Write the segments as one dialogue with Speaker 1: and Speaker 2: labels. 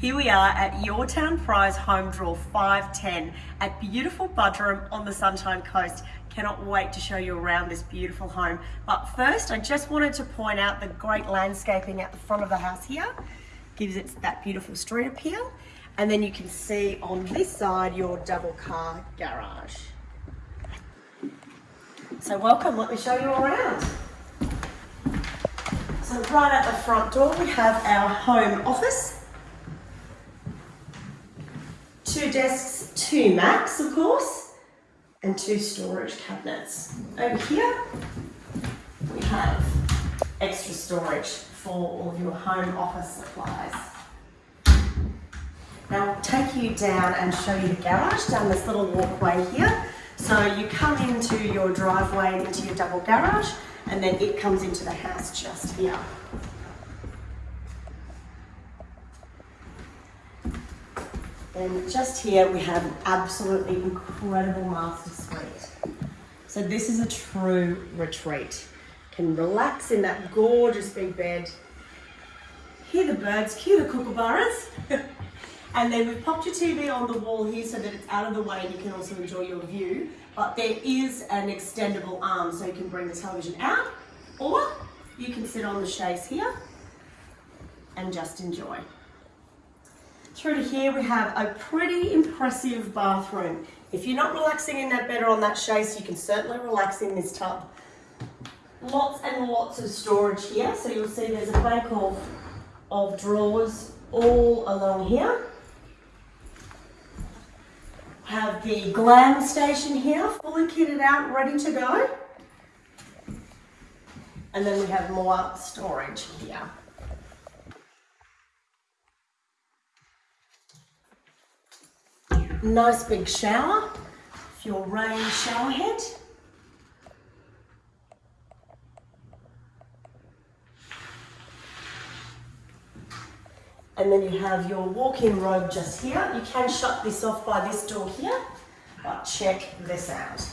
Speaker 1: Here we are at Yourtown Prize Home Draw 510 at beautiful Buderim on the Sunshine Coast. Cannot wait to show you around this beautiful home. But first, I just wanted to point out the great landscaping at the front of the house here. Gives it that beautiful street appeal. And then you can see on this side your double car garage. So welcome, let me show you around. So right at the front door we have our home office two desks, two Macs, of course, and two storage cabinets. Over here, we have extra storage for all your home office supplies. Now I'll take you down and show you the garage down this little walkway here. So you come into your driveway into your double garage and then it comes into the house just here. And just here we have an absolutely incredible master suite. So this is a true retreat. Can relax in that gorgeous big bed. Hear the birds, cue the kookaburras. and then we've popped your TV on the wall here so that it's out of the way and you can also enjoy your view. But there is an extendable arm so you can bring the television out or you can sit on the chaise here and just enjoy. Through to here we have a pretty impressive bathroom. If you're not relaxing in that bed or on that chaise, you can certainly relax in this tub. Lots and lots of storage here. So you'll see there's a bank of, of drawers all along here. Have the glam station here, fully kitted out, ready to go. And then we have more storage here. Nice big shower for your rain shower head. And then you have your walk-in robe just here. You can shut this off by this door here, but check this out.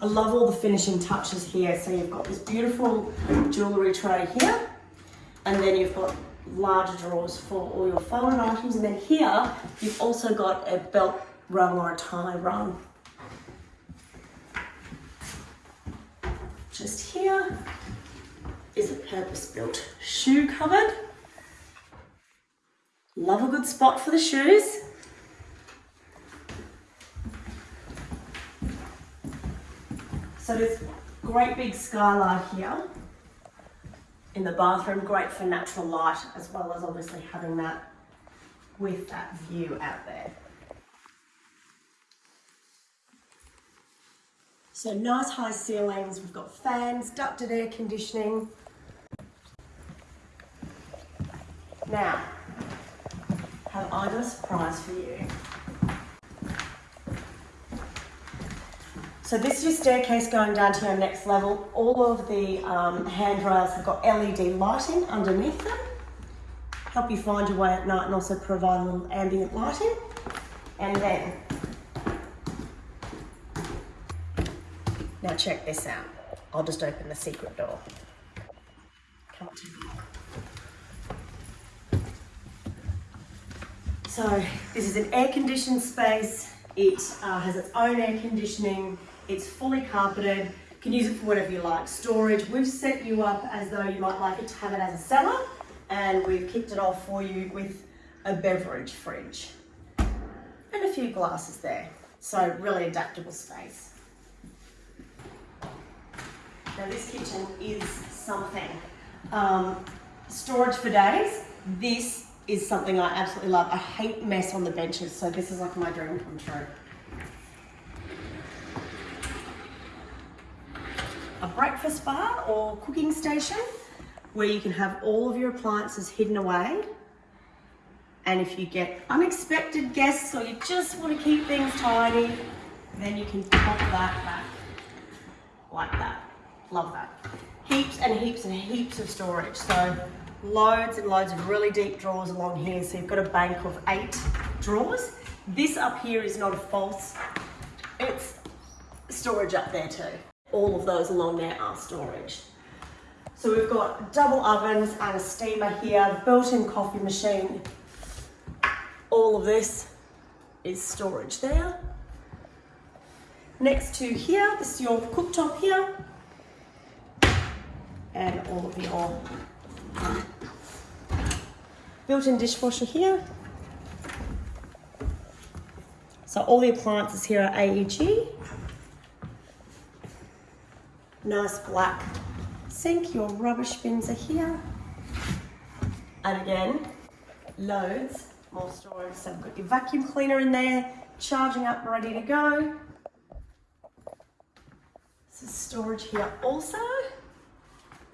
Speaker 1: I love all the finishing touches here. So you've got this beautiful jewellery tray here and then you've got larger drawers for all your folded items. And then here you've also got a belt rung or a tie rung just here is a purpose-built shoe cupboard. Love a good spot for the shoes. So there's great big skylight here in the bathroom, great for natural light, as well as obviously having that with that view out there. So nice high ceilings, we've got fans, ducted air conditioning. Now, have I got a surprise for you? So this is your staircase going down to your next level. All of the um, handrails have got LED lighting underneath them. Help you find your way at night and also provide a little ambient lighting. And then, now check this out. I'll just open the secret door. Come So this is an air conditioned space. It uh, has its own air conditioning. It's fully carpeted. Can use it for whatever you like. Storage, we've set you up as though you might like it to have it as a cellar and we've kicked it off for you with a beverage fridge and a few glasses there. So really adaptable space. Now this kitchen is something. Um, storage for days. This is something I absolutely love. I hate mess on the benches, so this is like my dream come true. A breakfast bar or cooking station where you can have all of your appliances hidden away. And if you get unexpected guests or you just want to keep things tidy, then you can pop that back like that. Love that. Heaps and heaps and heaps of storage. So loads and loads of really deep drawers along here. So you've got a bank of eight drawers. This up here is not a false, it's storage up there too all of those along there are storage. So we've got double ovens and a steamer here, built-in coffee machine. All of this is storage there. Next to here, this is your cooktop here. And all of your built-in dishwasher here. So all the appliances here are AEG. Nice black sink, your rubbish bins are here. And again, loads more storage. So we've got your vacuum cleaner in there, charging up, ready to go. This is storage here also.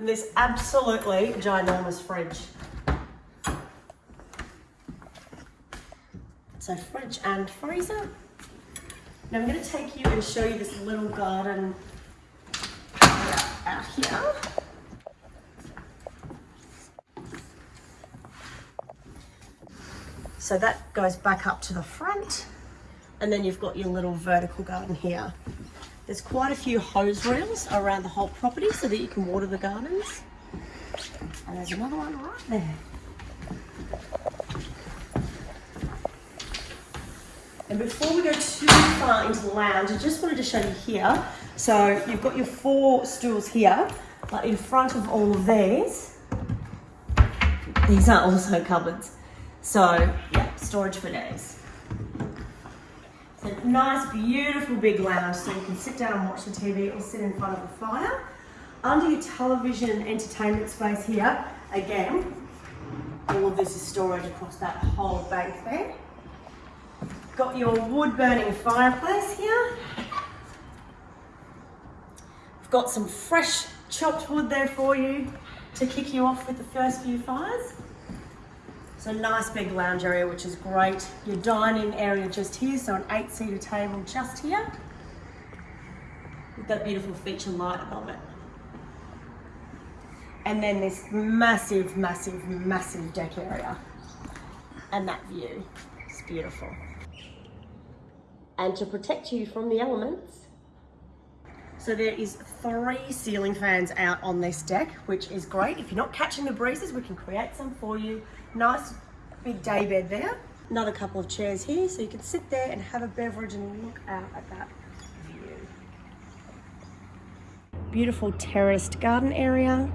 Speaker 1: And this absolutely ginormous fridge. So fridge and freezer. Now I'm going to take you and show you this little garden here. So that goes back up to the front. And then you've got your little vertical garden here. There's quite a few hose reels around the whole property so that you can water the gardens. And there's another one right there. And before we go too far into the lounge, I just wanted to show you here. So you've got your four stools here, but in front of all of these, these are also cupboards. So yeah, storage for days. So nice, beautiful big lounge so you can sit down and watch the TV or sit in front of the fire. Under your television entertainment space here, again, all of this is storage across that whole bank there. Got your wood burning fireplace here. Got some fresh chopped wood there for you to kick you off with the first few fires. It's a nice big lounge area, which is great. Your dining area just here, so an eight seater table just here. With that beautiful feature light above it. And then this massive, massive, massive deck area. And that view, it's beautiful and to protect you from the elements. So there is three ceiling fans out on this deck, which is great. If you're not catching the breezes, we can create some for you. Nice big day bed there. Another couple of chairs here, so you can sit there and have a beverage and look out at that view. Beautiful terraced garden area.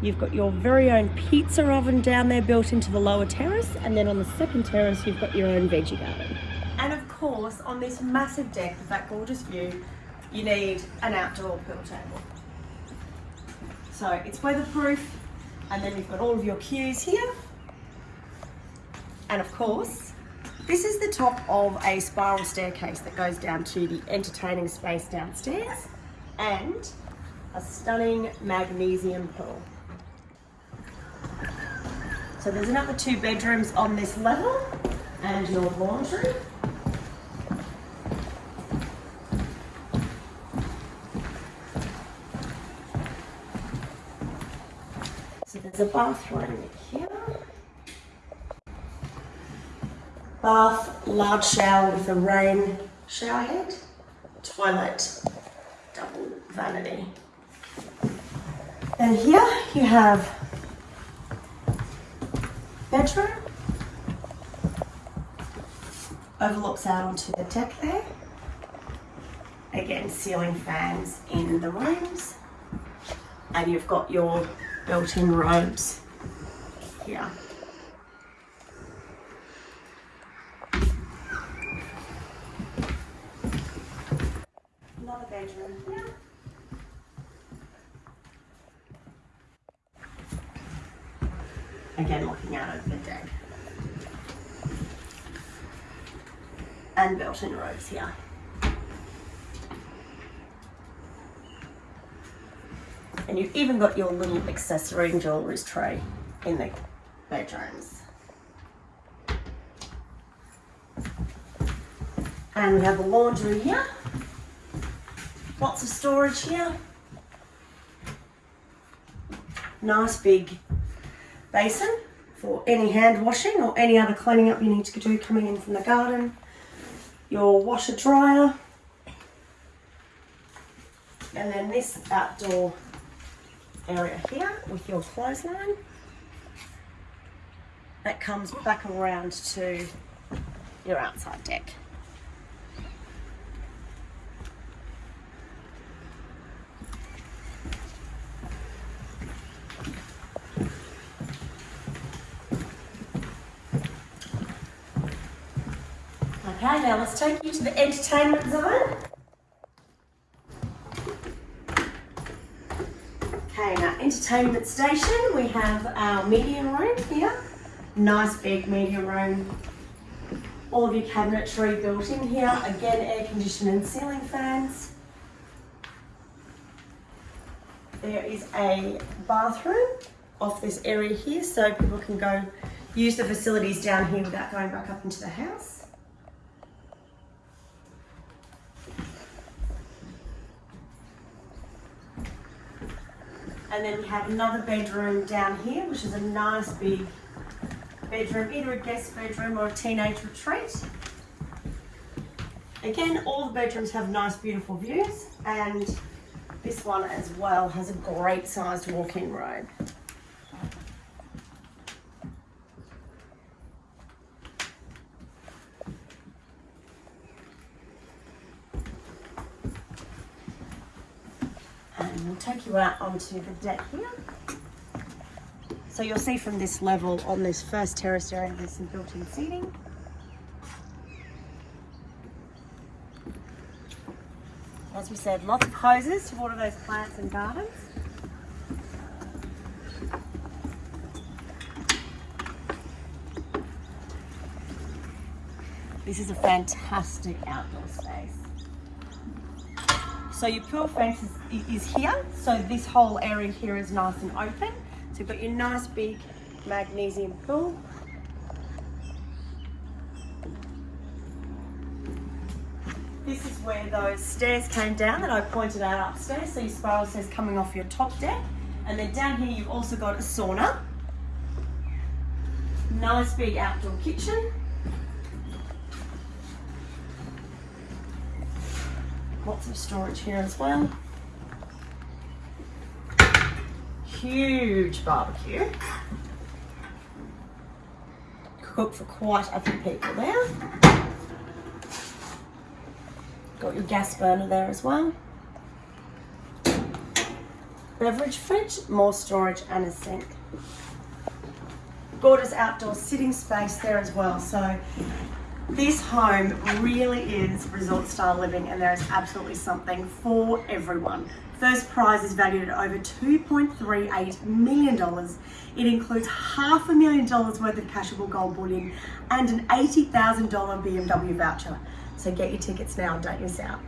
Speaker 1: You've got your very own pizza oven down there built into the lower terrace, and then on the second terrace, you've got your own veggie garden. And of course, on this massive deck with that gorgeous view, you need an outdoor pool table. So it's weatherproof, and then you've got all of your cues here. And of course, this is the top of a spiral staircase that goes down to the entertaining space downstairs and a stunning magnesium pool. So there's another two bedrooms on this level and your laundry. There's bathroom here. Bath, large shower with a rain shower head. Toilet, double vanity. And here you have bedroom. Overlooks out onto the deck there. Again, ceiling fans in the rooms. And you've got your built-in robes here. Another bedroom here. Again, looking out over the deck. And built-in robes here. And you've even got your little accessory and jewellery tray in the bedrooms. And we have a laundry here. Lots of storage here. Nice big basin for any hand washing or any other cleaning up you need to do coming in from the garden. Your washer dryer. And then this outdoor area here with your clothesline. That comes back around to your outside deck. Okay, now let's take you to the entertainment zone. Okay, now entertainment station, we have our media room here. Nice big media room. All of your cabinetry built in here. Again, air conditioning and ceiling fans. There is a bathroom off this area here so people can go use the facilities down here without going back up into the house. And then we have another bedroom down here, which is a nice big bedroom, either a guest bedroom or a teenage retreat. Again, all the bedrooms have nice, beautiful views, and this one as well has a great sized walk-in robe. Out onto the deck here. So you'll see from this level on this first terrace area, there's some built-in seating. As we said, lots of hoses to water those plants and gardens. This is a fantastic outdoor space. So your pool fence is, is here. So this whole area here is nice and open. So you've got your nice big magnesium pool. This is where those stairs came down that I pointed out upstairs. So your spiral stairs coming off your top deck. And then down here you've also got a sauna. Nice big outdoor kitchen. Lots of storage here as well. Huge barbecue. Cook for quite a few people there. Got your gas burner there as well. Beverage fridge, more storage and a sink. Gorgeous outdoor sitting space there as well. So this home really is resort style living and there is absolutely something for everyone. First prize is valued at over $2.38 million. It includes half a million dollars worth of cashable gold bullion and an $80,000 BMW voucher. So get your tickets now, don't miss out.